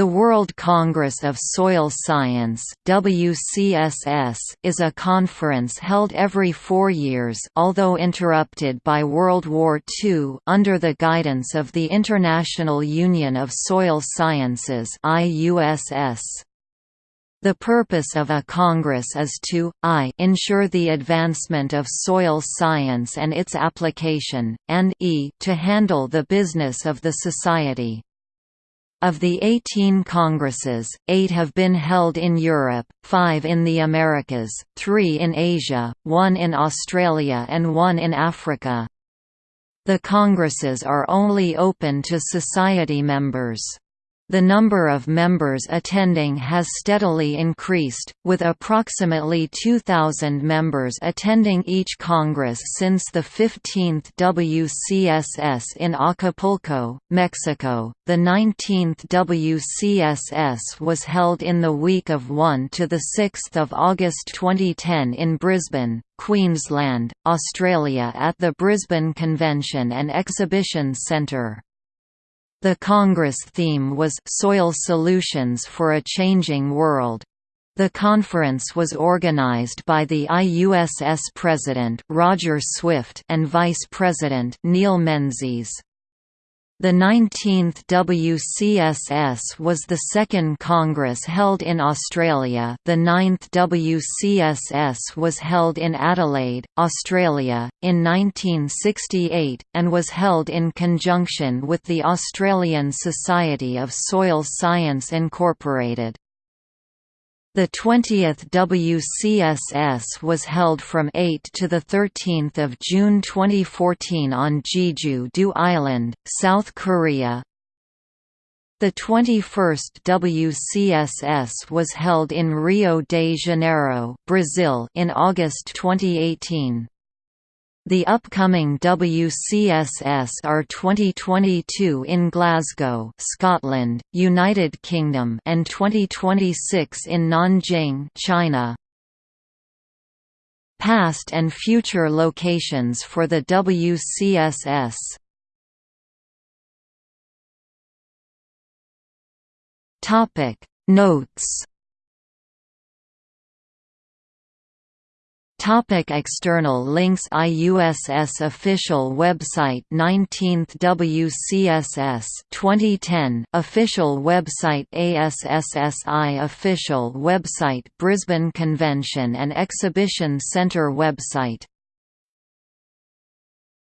The World Congress of Soil Science WCSS is a conference held every four years although interrupted by World War II under the guidance of the International Union of Soil Sciences IUSS. The purpose of a Congress is to, i ensure the advancement of soil science and its application, and e to handle the business of the society. Of the 18 congresses, eight have been held in Europe, five in the Americas, three in Asia, one in Australia and one in Africa. The congresses are only open to society members. The number of members attending has steadily increased, with approximately 2,000 members attending each Congress since the 15th WCSS in Acapulco, Mexico. The 19th WCSS was held in the week of 1 to 6 August 2010 in Brisbane, Queensland, Australia at the Brisbane Convention and Exhibition Centre. The Congress theme was «Soil Solutions for a Changing World». The conference was organized by the IUSS President Roger Swift and Vice President Neil Menzies. The 19th WCSS was the second Congress held in Australia the 9th WCSS was held in Adelaide, Australia, in 1968, and was held in conjunction with the Australian Society of Soil Science Incorporated. The 20th WCSS was held from 8 to 13 June 2014 on Jeju-do Island, South Korea. The 21st WCSS was held in Rio de Janeiro, Brazil in August 2018. The upcoming WCSS are 2022 in Glasgow, Scotland, United Kingdom and 2026 in Nanjing, China. Past and future locations for the WCSS Topic Notes Topic external links IUSS official website 19th WCSS 2010 official website ASSSI official website Brisbane Convention and Exhibition Centre website